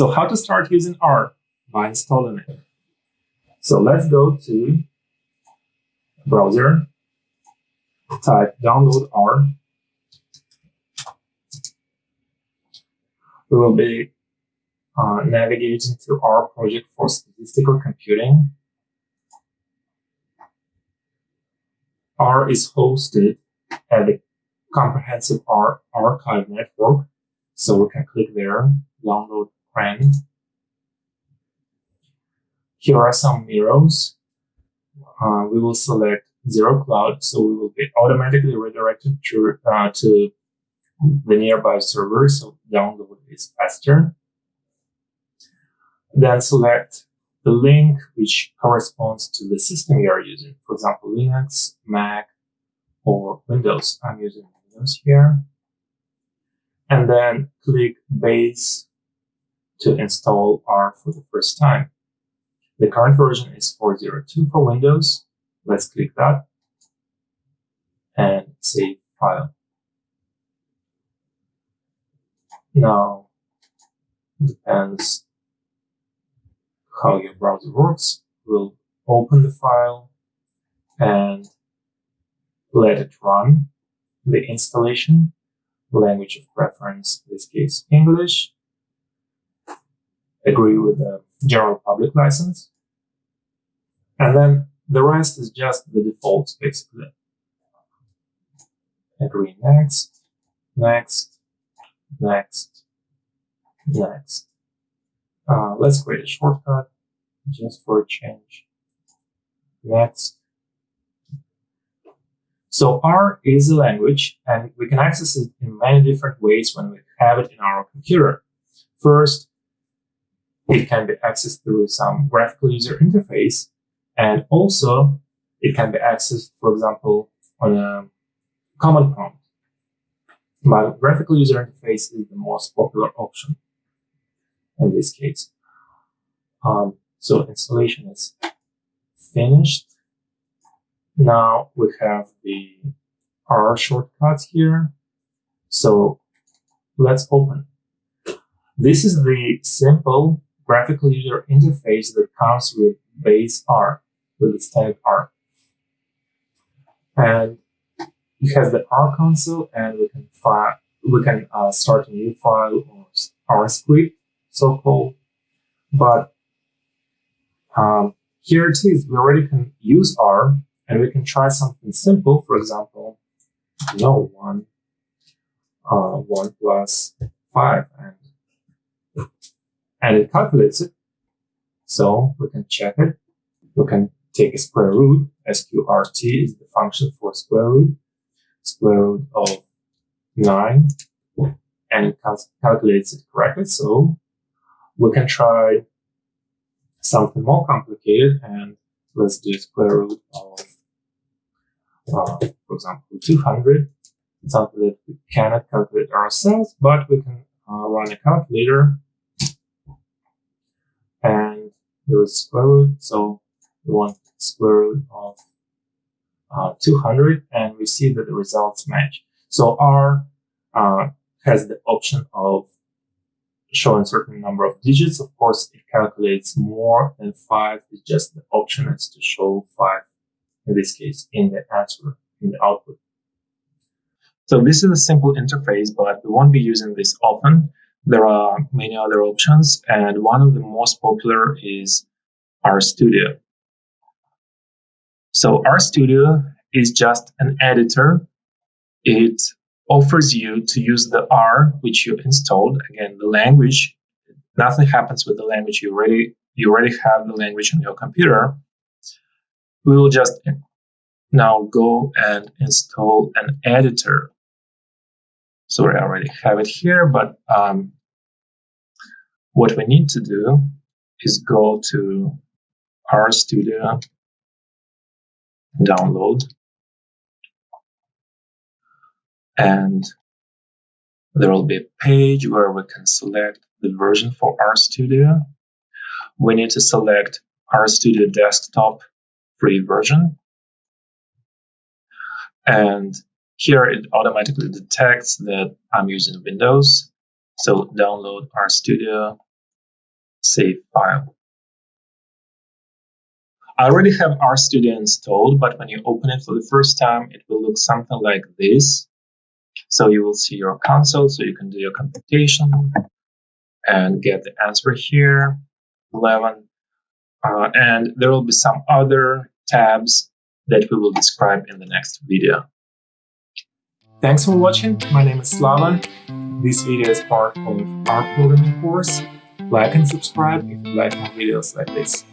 So how to start using R? By installing it. So let's go to browser, type download R. We will be uh, navigating to R project for statistical computing. R is hosted at the Comprehensive R Archive Network. So we can click there, download CRAN. Here are some mirrors. Uh, we will select zero cloud, so we will be automatically redirected to, uh, to the nearby server, so download is faster. Then select the link which corresponds to the system you are using. For example, Linux, Mac, or Windows. I'm using Windows here. And then click Base to install R for the first time. The current version is 402 for Windows. Let's click that and save file. Now, depends how your browser works. We'll open the file and let it run the installation. Language of preference, in this case, English. Agree with the general public license. And then the rest is just the defaults, basically. Agree next, next, next, next. Uh, let's create a shortcut just for a change. Next. So R is a language and we can access it in many different ways when we have it in our computer. First, it can be accessed through some graphical user interface and also it can be accessed, for example, on a command prompt. But graphical user interface is the most popular option in this case. Um, so installation is finished. Now we have the R shortcuts here. So let's open. This is the simple graphical user interface that comes with base R, with the standard R. And it has the R console and we can file, we can uh, start a new file or R script so-called. But um, here it is, we already can use R and we can try something simple. For example, no one, uh, one plus five and it calculates it. So we can check it. We can take a square root. SQRT is the function for square root. Square root of nine and it cal calculates it correctly. So we can try something more complicated and let's do square root of, uh, for example, 200. Something that we cannot calculate ourselves, but we can uh, run a calculator there is square root. So we want square root of uh, 200 and we see that the results match. So R uh, has the option of showing certain number of digits. Of course, it calculates more than five. It's just the option is to show five, in this case, in the answer, in the output. So this is a simple interface, but we won't be using this often. There are many other options, and one of the most popular is RStudio. So RStudio is just an editor. It offers you to use the R which you installed. Again, the language, nothing happens with the language. You already, you already have the language on your computer. We will just now go and install an editor. Sorry, I already have it here, but um, what we need to do is go to RStudio, download, and there will be a page where we can select the version for RStudio. We need to select RStudio Desktop free version. And here it automatically detects that I'm using Windows. So download RStudio save file. I already have RStudio installed, but when you open it for the first time, it will look something like this. So you will see your console, so you can do your computation and get the answer here, 11. Uh, and there will be some other tabs that we will describe in the next video. Thanks for watching. My name is Slava. This video is part of our programming course. Like and subscribe if you like more videos like this.